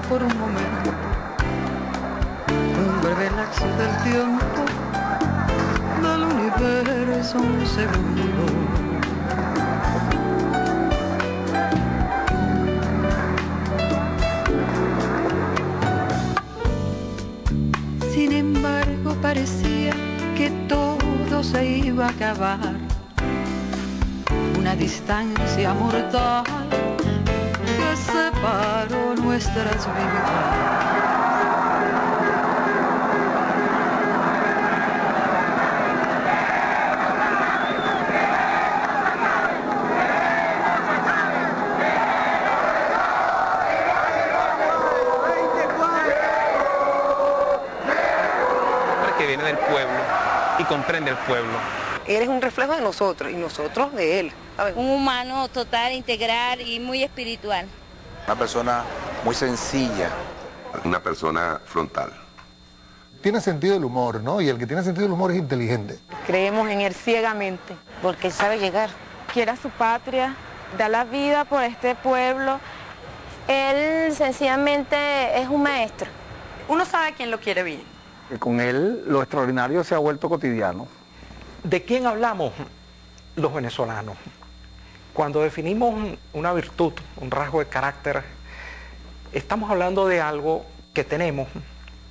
por un momento. Un breve lapso del tiempo del universo un segundo. Sin embargo parecía que todo se iba a acabar. Una distancia mortal que separó nuestras vidas. que viene del pueblo y comprende el pueblo. Él es un reflejo de nosotros y nosotros de él. ¿sabes? Un humano total, integral y muy espiritual. Una persona muy sencilla. Una persona frontal. Tiene sentido del humor, ¿no? Y el que tiene sentido del humor es inteligente. Creemos en él ciegamente, porque él sabe llegar. Quiere a su patria, da la vida por este pueblo. Él sencillamente es un maestro. Uno sabe quién lo quiere bien. Con él lo extraordinario se ha vuelto cotidiano. ¿De quién hablamos los venezolanos? Cuando definimos una virtud, un rasgo de carácter, estamos hablando de algo que tenemos,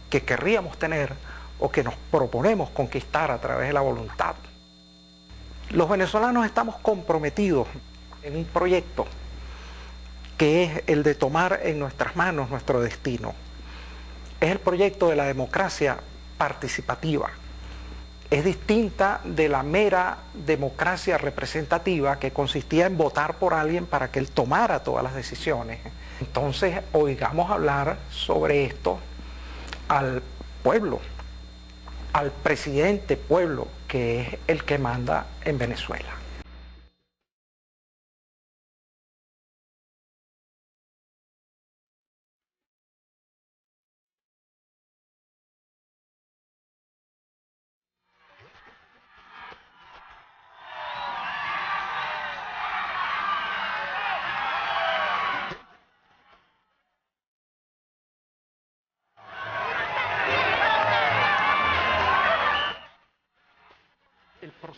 que querríamos tener o que nos proponemos conquistar a través de la voluntad. Los venezolanos estamos comprometidos en un proyecto que es el de tomar en nuestras manos nuestro destino. Es el proyecto de la democracia participativa. Es distinta de la mera democracia representativa que consistía en votar por alguien para que él tomara todas las decisiones. Entonces, oigamos hablar sobre esto al pueblo, al presidente pueblo, que es el que manda en Venezuela.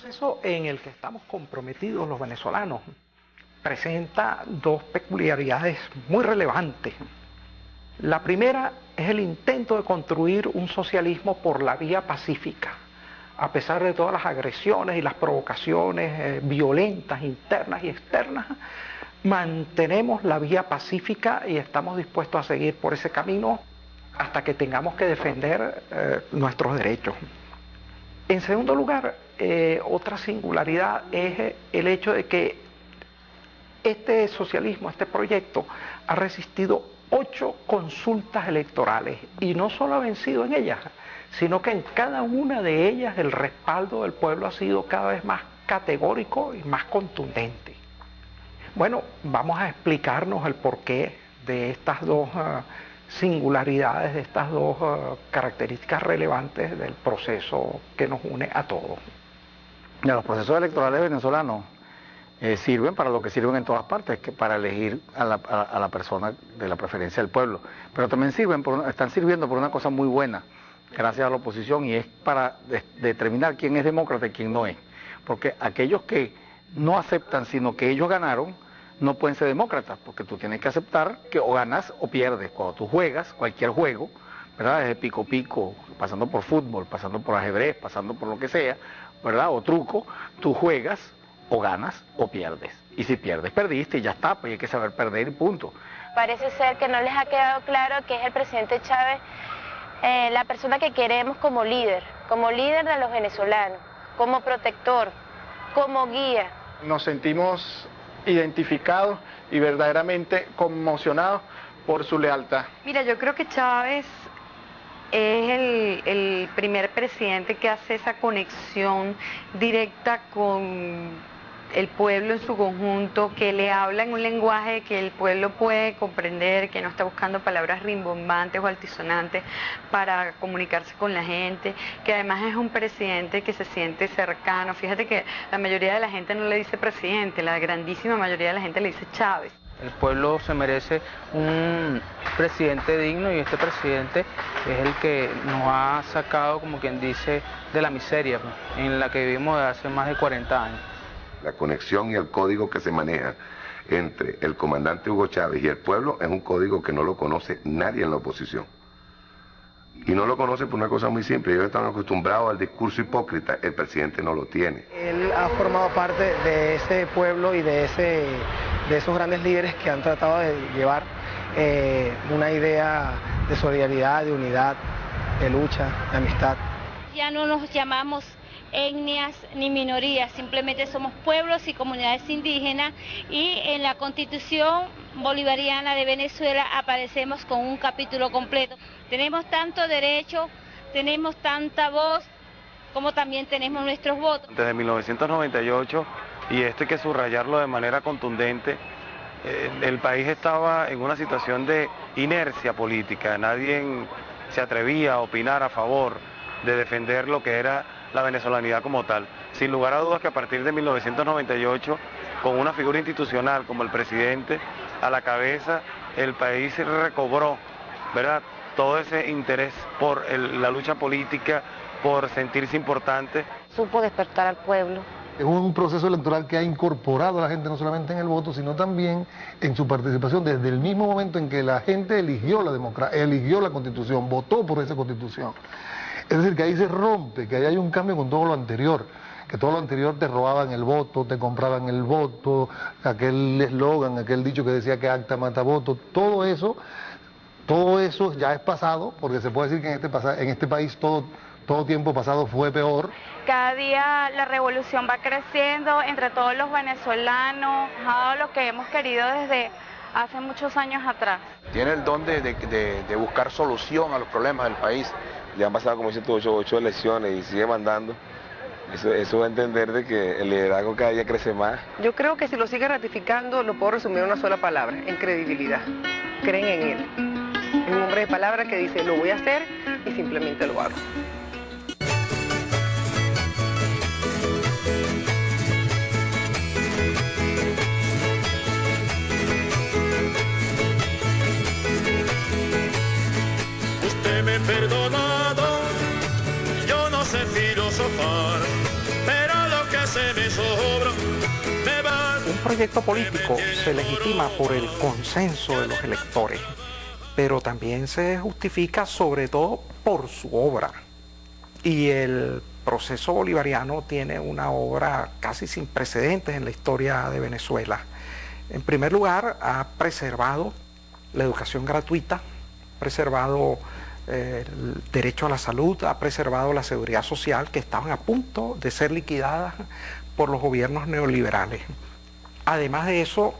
Proceso en el que estamos comprometidos los venezolanos presenta dos peculiaridades muy relevantes. La primera es el intento de construir un socialismo por la vía pacífica, a pesar de todas las agresiones y las provocaciones eh, violentas internas y externas, mantenemos la vía pacífica y estamos dispuestos a seguir por ese camino hasta que tengamos que defender eh, nuestros derechos. En segundo lugar, eh, otra singularidad es el hecho de que este socialismo, este proyecto, ha resistido ocho consultas electorales y no solo ha vencido en ellas, sino que en cada una de ellas el respaldo del pueblo ha sido cada vez más categórico y más contundente. Bueno, vamos a explicarnos el porqué de estas dos uh, singularidades, de estas dos uh, características relevantes del proceso que nos une a todos. Los procesos electorales venezolanos eh, sirven para lo que sirven en todas partes, que para elegir a la, persona de la preferencia del pueblo. Pero también sirven están sirviendo por una cosa muy buena, gracias a la oposición, y es para de, determinar quién es demócrata y quién no es. Porque aquellos que no aceptan, sino que ellos ganaron, no pueden ser demócratas, porque tú tienes que aceptar que o ganas o pierdes. Cuando tú juegas cualquier juego, ¿verdad? Desde pico pico, pasando por fútbol, pasando por ajedrez, pasando por lo que sea, ¿verdad? O truco, tú juegas o ganas o pierdes. Y si pierdes, perdiste y ya está, pues hay que saber perder y punto. Parece ser que no les ha quedado claro que es el presidente Chávez eh, la persona que queremos como líder, como líder de los venezolanos, como protector, como guía. Nos sentimos identificados y verdaderamente conmocionados por su lealtad. Mira, yo creo que Chávez es el, el, primer presidente que hace esa conexión directa con el pueblo en su conjunto, que le habla en un lenguaje que el pueblo puede comprender, que no está buscando palabras rimbombantes o altisonantes para comunicarse con la gente, que además es un presidente que se siente cercano. Fíjate que la mayoría de la gente no le dice presidente, la grandísima mayoría de la gente le dice Chávez. El pueblo se merece un presidente digno y este presidente es el que nos ha sacado, como quien dice, de la miseria en la que vivimos desde hace más de 40 años. La conexión y el código que se maneja entre el comandante Hugo Chávez y el pueblo es un código que no lo conoce nadie en la oposición. Y no lo conoce por una cosa muy simple, ellos están acostumbrados al discurso hipócrita, el presidente no lo tiene. Él ha formado parte de ese pueblo y de, ese, de esos grandes líderes que han tratado de llevar eh, una idea de solidaridad, de unidad, de lucha, de amistad. Ya no nos llamamos etnias ni minorías, simplemente somos pueblos y comunidades indígenas y en la constitución bolivariana de Venezuela aparecemos con un capítulo completo. Tenemos tanto derecho, tenemos tanta voz, como también tenemos nuestros votos. Desde 1998, y esto hay que subrayarlo de manera contundente, eh, el país estaba en una situación de inercia política, nadie se atrevía a opinar a favor de defender lo que era la venezolanidad como tal. Sin lugar a dudas que a partir de 1998, con una figura institucional como el presidente a la cabeza, el país recobró, ¿verdad? Todo ese interés por la lucha política, por sentirse importante. Supo despertar al pueblo. Es un proceso electoral que ha incorporado a la gente no solamente en el voto, sino también en su participación desde el mismo momento en que la gente eligió la democracia, eligió la constitución, votó por esa constitución. Es decir, que ahí se rompe, que ahí hay un cambio con todo lo anterior, que todo lo anterior te robaban el voto, te compraban el voto, aquel eslogan, aquel dicho que decía que acta mata voto, todo eso, todo eso ya es pasado, porque se puede decir que en este, en este país todo, todo tiempo pasado fue peor. Cada día la revolución va creciendo entre todos los venezolanos, todo lo que hemos querido desde hace muchos años atrás. Tiene el don de, de buscar solución a los problemas del país ya han pasado como dice tú, ocho, elecciones y sigue mandando. Eso, eso va a entender de que el liderazgo cada día crece más. Yo creo que si lo sigue ratificando, lo puedo resumir en una sola palabra, en credibilidad. Creen en él. Es un hombre de palabra que dice, lo voy a hacer y simplemente lo hago. Un proyecto político se legitima por el consenso de los electores, pero también se justifica sobre todo por su obra. Y el proceso bolivariano tiene una obra casi sin precedentes en la historia de Venezuela. En primer lugar, ha preservado la educación gratuita, preservado el derecho a la salud, ha preservado la seguridad social que estaban a punto de ser liquidadas por los gobiernos neoliberales. Además de eso,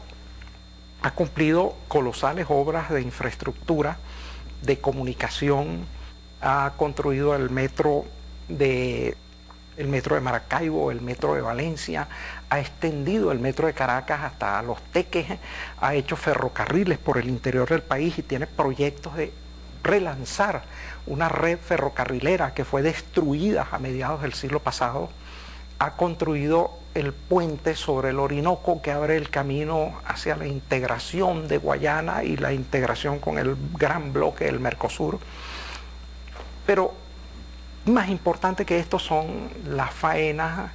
ha cumplido colosales obras de infraestructura, de comunicación, ha construido el metro de el metro de Maracaibo, el metro de Valencia, ha extendido el metro de Caracas hasta los Teques, ha hecho ferrocarriles por el interior del país y tiene proyectos de relanzar una red ferrocarrilera que fue destruida a mediados del siglo pasado, ha construido el puente sobre el Orinoco que abre el camino hacia la integración de Guayana y la integración con el gran bloque del Mercosur. Pero más importante que esto son las faenas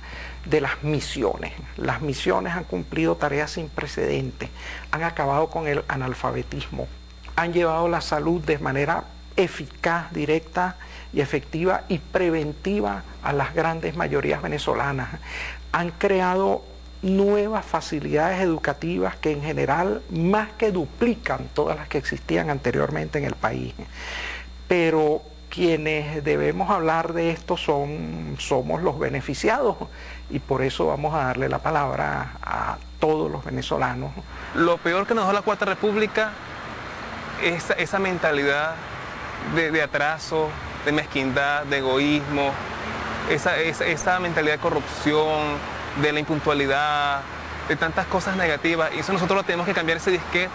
de las misiones. Las misiones han cumplido tareas sin precedentes, han acabado con el analfabetismo, han llevado la salud de manera eficaz, directa y efectiva y preventiva a las grandes mayorías venezolanas. Han creado nuevas facilidades educativas que en general más que duplican todas las que existían anteriormente en el país. Pero quienes debemos hablar de esto son, somos los beneficiados y por eso vamos a darle la palabra a todos los venezolanos. Lo peor que nos dio la Cuarta República esa, esa mentalidad de, atraso, de mezquindad, de egoísmo, esa, esa, mentalidad de corrupción, de la impuntualidad, de tantas cosas negativas. Y eso nosotros lo tenemos que cambiar ese disque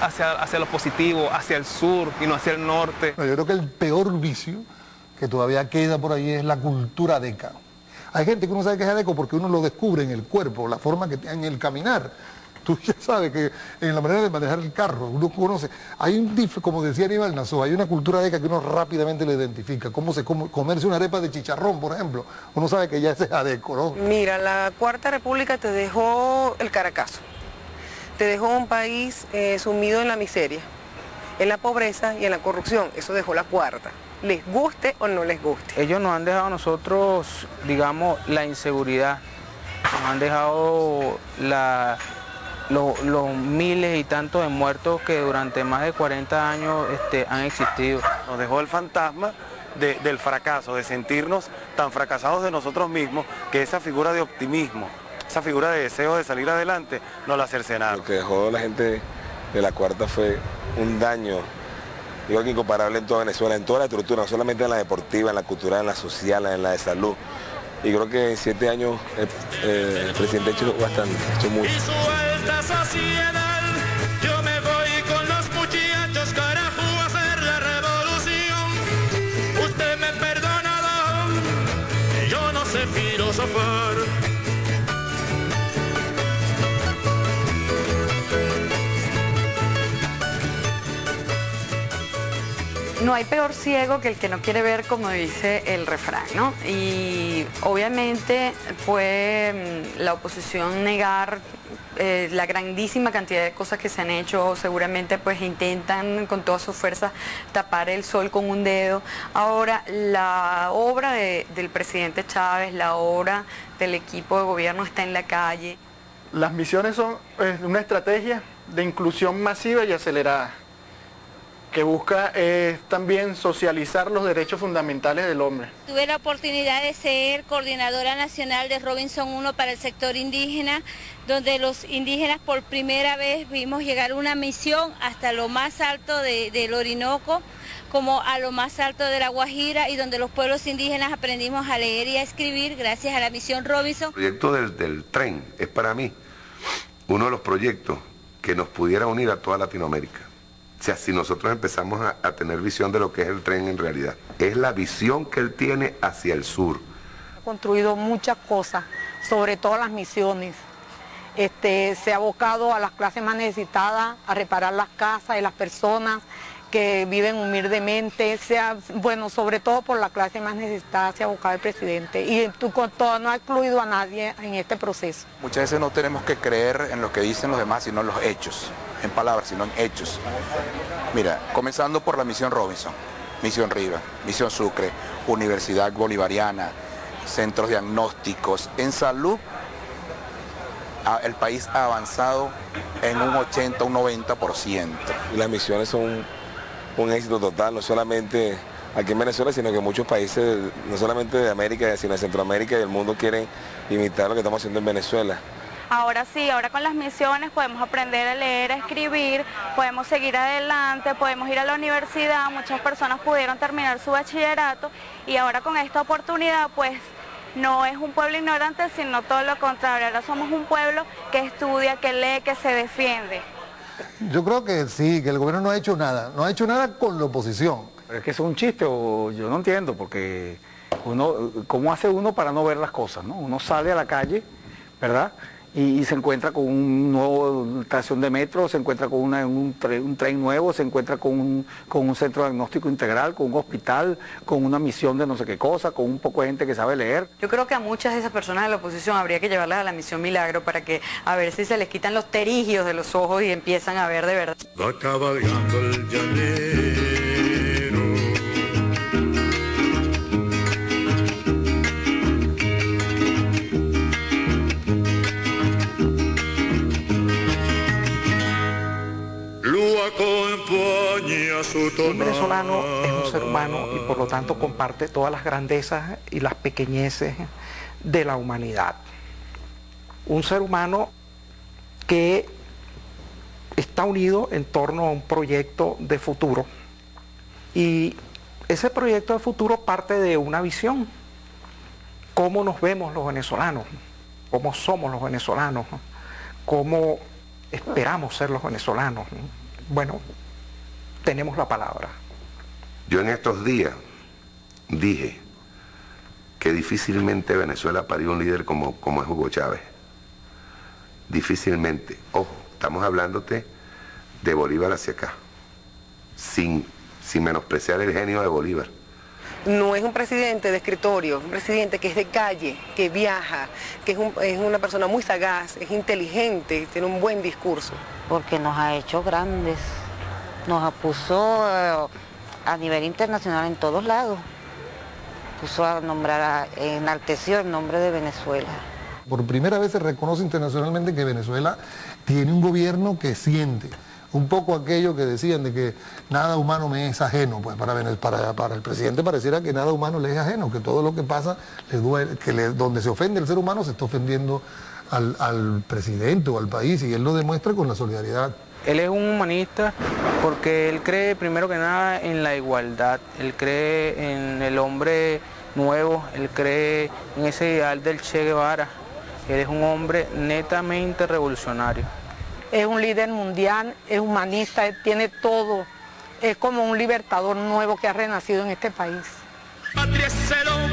hacia, hacia lo positivo, hacia el sur y no hacia el norte. yo creo que el peor vicio que todavía queda por ahí es la cultura deca. Hay gente que uno sabe que es deco porque uno lo descubre en el cuerpo, la forma que tiene en el caminar tú ya sabes que en la manera de manejar el carro, uno conoce, hay un dif, como decía Aníbal Nassau, hay una cultura ECA que uno rápidamente le identifica, cómo se come, comerse una arepa de chicharrón, por ejemplo, uno sabe que ya ese es adeco, ¿no? Mira, la Cuarta República te dejó el caracazo, te dejó un país eh, sumido en la miseria, en la pobreza y en la corrupción, eso dejó la Cuarta les guste o no les guste. Ellos nos han dejado a nosotros, digamos, la inseguridad, nos han dejado la, los miles y tantos de muertos que durante más de 40 años este, han existido. Nos dejó el fantasma del fracaso, de sentirnos tan fracasados de nosotros mismos que esa figura de optimismo, esa figura de deseo de salir adelante, nos la cercenaron. Lo que dejó la gente de la cuarta fue un daño igual que incomparable en toda Venezuela, en toda la estructura, no solamente en la deportiva, en la cultural, en la social, en la de salud. Y creo que en siete años el, eh, el presidente ha hecho bastante, ha hecho mucho. Yo me voy con los muchachos, carajo, a hacer la revolución. Usted me perdona, don, yo no sé filosofar. No hay peor ciego que el que no quiere ver, como dice el refrán, ¿no? Y obviamente fue mm, la oposición negar eh, la grandísima cantidad de cosas que se han hecho, seguramente pues intentan con todas sus fuerzas tapar el sol con un dedo. Ahora, la obra de- del presidente Chávez, la obra del equipo de gobierno está en la calle. Las misiones son una estrategia de inclusión masiva y acelerada, que busca eh, también socializar los derechos fundamentales del hombre. Tuve la oportunidad de ser coordinadora nacional de Robinson 1 para el sector indígena, donde los indígenas por primera vez vimos llegar una misión hasta lo más alto de- del Orinoco, como a lo más alto de la Guajira, y donde los pueblos indígenas aprendimos a leer y a escribir gracias a la misión Robinson. El proyecto del, del tren es para mí uno de los proyectos que nos pudiera unir a toda Latinoamérica. O sea, si nosotros empezamos a, a tener visión de lo que es el tren en realidad, es la visión que él tiene hacia el sur. Ha construido muchas cosas, sobre todo las misiones. Este, se ha abocado a las clases más necesitadas, a reparar las casas de las personas que viven humildemente, sea, bueno, sobre todo por la clase más necesitada se ha abocado el presidente. Y tú con todo no ha excluido a nadie en este proceso. Muchas veces no tenemos que creer en lo que dicen los demás, sino en los hechos, en palabras, sino en hechos. Mira, comenzando por la misión Robinson, misión Riva, misión Sucre, Universidad Bolivariana, centros diagnósticos. En salud, el país ha avanzado en un 80, un 90%. Y las misiones son un, un éxito total, no solamente aquí en Venezuela, sino que muchos países, no solamente de América, sino de Centroamérica y del mundo quieren imitar lo que estamos haciendo en Venezuela. Ahora sí, ahora con las misiones podemos aprender a leer, a escribir, podemos seguir adelante, podemos ir a la universidad, muchas personas pudieron terminar su bachillerato y ahora con esta oportunidad pues no es un pueblo ignorante, sino todo lo contrario, ahora somos un pueblo que estudia, que lee, que se defiende. Yo creo que sí, que el gobierno no ha hecho nada, no ha hecho nada con la oposición. Pero es que eso es un chiste o yo no entiendo porque uno, ¿cómo hace uno para no ver las cosas? ¿no? Uno sale a la calle, ¿verdad? Y, y se encuentra con un nuevo estación de metro, se encuentra con una- un, tren, un tren nuevo, se encuentra con un, con un centro diagnóstico integral, con un hospital, con una misión de no sé qué cosa, con un poco de gente que sabe leer. Yo creo que a muchas de esas personas de la oposición habría que llevarlas a la misión Milagro para que a ver si se les quitan los terigios de los ojos y empiezan a ver de verdad. Va cabalgando el llanero. Un venezolano es un ser humano y por lo tanto comparte todas las grandezas y las pequeñeces de la humanidad. Un ser humano que está unido en torno a un proyecto de futuro y ese proyecto de futuro parte de una visión. ¿Cómo nos vemos los venezolanos? ¿Cómo somos los venezolanos? ¿Cómo esperamos ser los venezolanos? Bueno, tenemos la palabra. Yo en estos días dije que difícilmente Venezuela parió un líder como, como es Hugo Chávez. difícilmente, ojo, estamos hablándote de Bolívar hacia acá, sin, sin menospreciar el genio de Bolívar. No es un presidente de escritorio, un presidente que es de calle, que viaja, que es, un- es una persona muy sagaz, es inteligente, tiene un buen discurso. porque nos ha hecho grandes, nos puso eh, a nivel internacional en todos lados, puso a nombrar, a- enalteció el nombre de Venezuela. Por primera vez se reconoce internacionalmente que Venezuela tiene un gobierno que siente. Un poco aquello que decían de que nada humano me es ajeno, pues para, el presidente pareciera que nada humano le es ajeno, que todo lo que pasa, donde se ofende el ser humano se está ofendiendo al presidente o al país y él lo demuestra con la solidaridad. Él es un humanista porque él cree primero que nada en la igualdad, él cree en el hombre nuevo, él cree en ese ideal del Che Guevara. Él es un hombre netamente revolucionario. Es un líder mundial, es humanista, él tiene todo. Es como un libertador nuevo que ha renacido en este país. La patria es el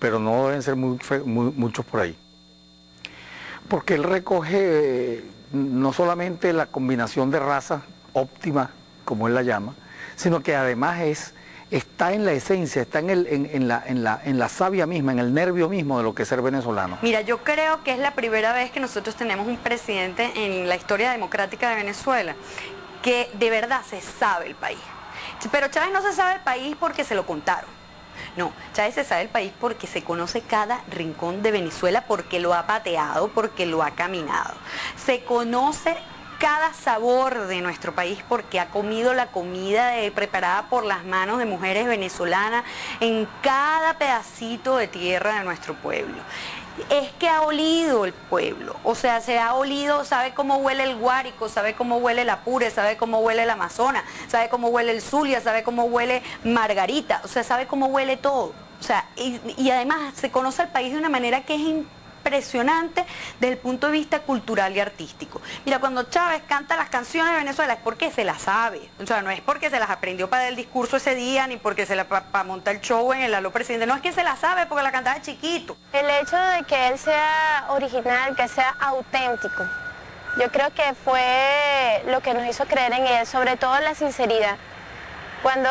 pero no deben ser muchos por ahí. Porque él recoge eh, no solamente la combinación de raza óptima, como él la llama, sino que además es, está en la esencia, está en, el- en la, en la- en la savia misma, en el nervio mismo de lo que es ser venezolano. Mira, yo creo que es la primera vez que nosotros tenemos un presidente en la historia democrática de Venezuela que de verdad se sabe el país. Pero Chávez no se sabe el país porque se lo contaron. No, Chávez se sabe el país porque se conoce cada rincón de Venezuela, porque lo ha pateado, porque lo ha caminado. Se conoce cada sabor de nuestro país porque ha comido la comida preparada por las manos de mujeres venezolanas en cada pedacito de tierra de nuestro pueblo. Es que ha olido el pueblo, o sea, se ha olido, sabe cómo huele el Guárico, sabe cómo huele el Apure, sabe cómo huele el Amazonas, sabe cómo huele el Zulia, sabe cómo huele Margarita, o sea, sabe cómo huele todo. O sea, y, además se conoce al país de una manera que es desde el punto de vista cultural y artístico. Mira, cuando Chávez canta las canciones de Venezuela es porque se las sabe, o sea, no es porque se las aprendió para el discurso ese día, ni porque se la para montar el show en el Aló Presidente, no es que se las sabe porque la cantaba chiquito. El hecho de que él sea original, que sea auténtico, yo creo que fue lo que nos hizo creer en él, sobre todo la sinceridad. Cuando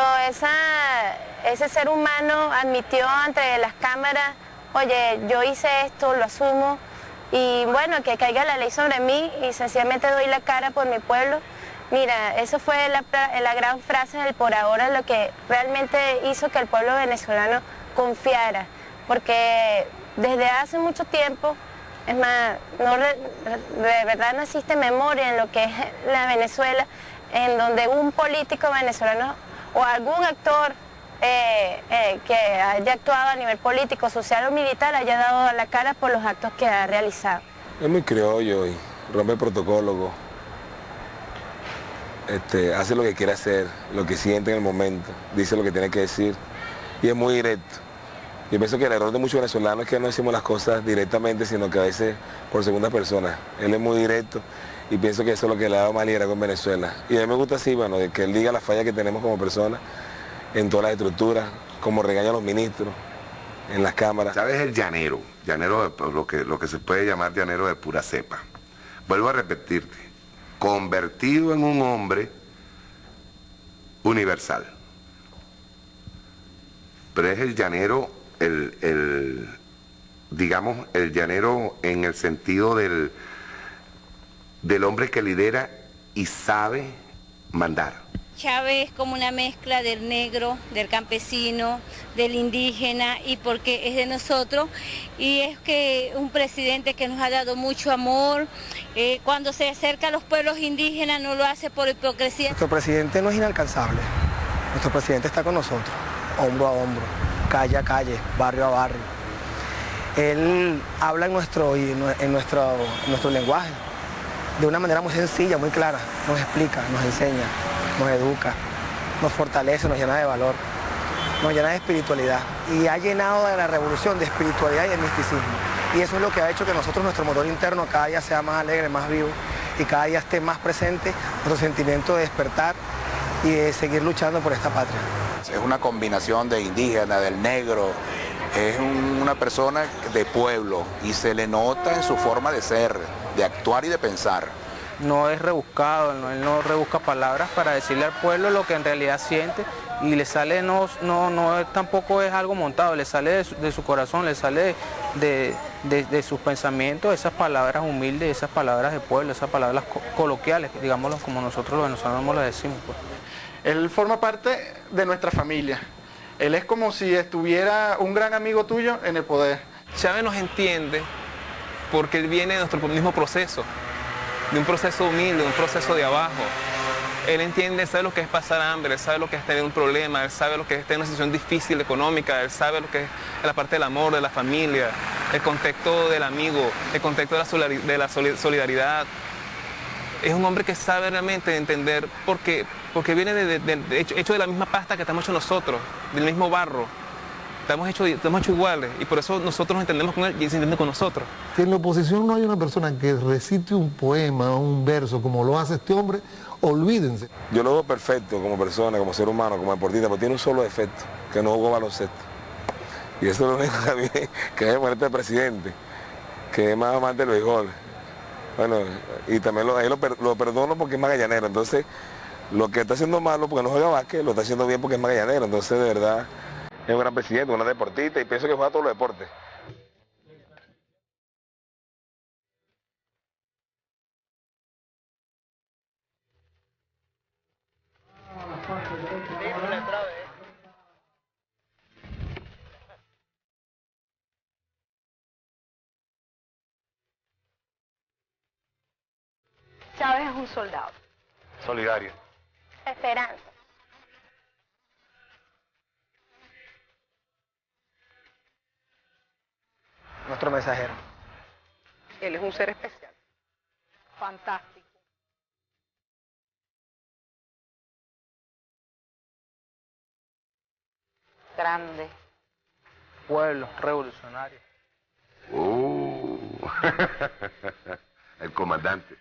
ese ser humano admitió ante las cámaras, oye, yo hice esto, lo asumo, y bueno, que caiga la ley sobre mí y sencillamente doy la cara por mi pueblo. Mira, eso fue la, la gran frase del por ahora, lo que realmente hizo que el pueblo venezolano confiara, porque desde hace mucho tiempo, es más, de verdad no existe memoria en lo que es la Venezuela, en donde un político venezolano o algún actor eh, eh, que haya actuado a nivel político, social o militar haya dado la cara por los actos que ha realizado. Es muy criollo y rompe el protocolo. Este, hace lo que quiere hacer, lo que siente en el momento, dice lo que tiene que decir y es muy directo. Yo pienso que el error de muchos venezolanos es que no decimos las cosas directamente, sino que a veces por segunda persona. Él es muy directo y pienso que eso es lo que le ha dado más liderazgo en Venezuela. Y a mí me gusta así, bueno, que él diga las fallas que tenemos como personas en todas las estructuras, como regaña a los ministros, en las cámaras. ¿Sabes el llanero? Llanero, de- lo que, lo que se puede llamar llanero de pura cepa. Vuelvo a repetirte, convertido en un hombre universal. Pero es el llanero, el, el, digamos, el llanero en el sentido del, del hombre que lidera y sabe mandar. Chávez es como una mezcla del negro, del campesino, del indígena y porque es de nosotros y es que un presidente que nos ha dado mucho amor, eh, cuando se acerca a los pueblos indígenas no lo hace por hipocresía. Nuestro presidente no es inalcanzable. Nuestro presidente está con nosotros, hombro a hombro, calle a calle, barrio a barrio. Él habla en nuestro, en nuestro, en nuestro lenguaje. de una manera muy sencilla, muy clara, nos explica, nos enseña, nos educa, nos fortalece, nos llena de valor, nos llena de espiritualidad y ha llenado de la revolución de espiritualidad y de misticismo. Y eso es lo que ha hecho que nosotros, nuestro motor interno, cada día sea más alegre, más vivo y cada día esté más presente nuestro sentimiento de despertar y de seguir luchando por esta patria. Es una combinación de indígena, del negro, es una persona de pueblo y se le nota en su forma de ser, de actuar y de pensar. No es rebuscado, no, él no rebusca palabras para decirle al pueblo lo que en realidad siente y le sale, no, no, no tampoco es algo montado, le sale de su, corazón, le sale de, de, sus pensamientos esas palabras humildes, esas palabras de pueblo, esas palabras coloquiales, digámoslo como nosotros los venezolanos lo decimos. Pues. Él forma parte de nuestra familia. Él es como si estuviera un gran amigo tuyo en el poder. Chávez nos entiende porque él viene de nuestro mismo proceso, de un proceso humilde, de un proceso de abajo. Él entiende, sabe lo que es pasar hambre, él sabe lo que es tener un problema, él sabe lo que es tener una situación difícil económica, él sabe lo que es la parte del amor, de la familia, el contexto del amigo, el contexto de la solidaridad. Es un hombre que sabe realmente entender por qué, porque viene de, hecho, de la misma pasta que estamos hechos nosotros, del mismo barro. Estamos hechos, estamos hechos iguales y por eso nosotros nos entendemos con él y él se entiende con nosotros. Si en la oposición no hay una persona que recite un poema o un verso como lo hace este hombre, olvídense. Yo lo veo perfecto como persona, como ser humano, como deportista, pero tiene un solo defecto, que no jugó baloncesto. Y eso es lo único que a mí, que es muerte de presidente, que es más amante del béisbol. Bueno, y también lo, ahí lo, lo perdono porque es magallanero, entonces lo que está haciendo malo porque no juega básquet, lo está haciendo bien porque es magallanero. Entonces, de verdad, es un gran presidente, una deportista y pienso que juega todos los deportes. Chávez es un soldado. Solidario. Esperanza. Nuestro mensajero. Él es un ser especial. Fantástico. Grande. Pueblo revolucionario. Uh, el comandante.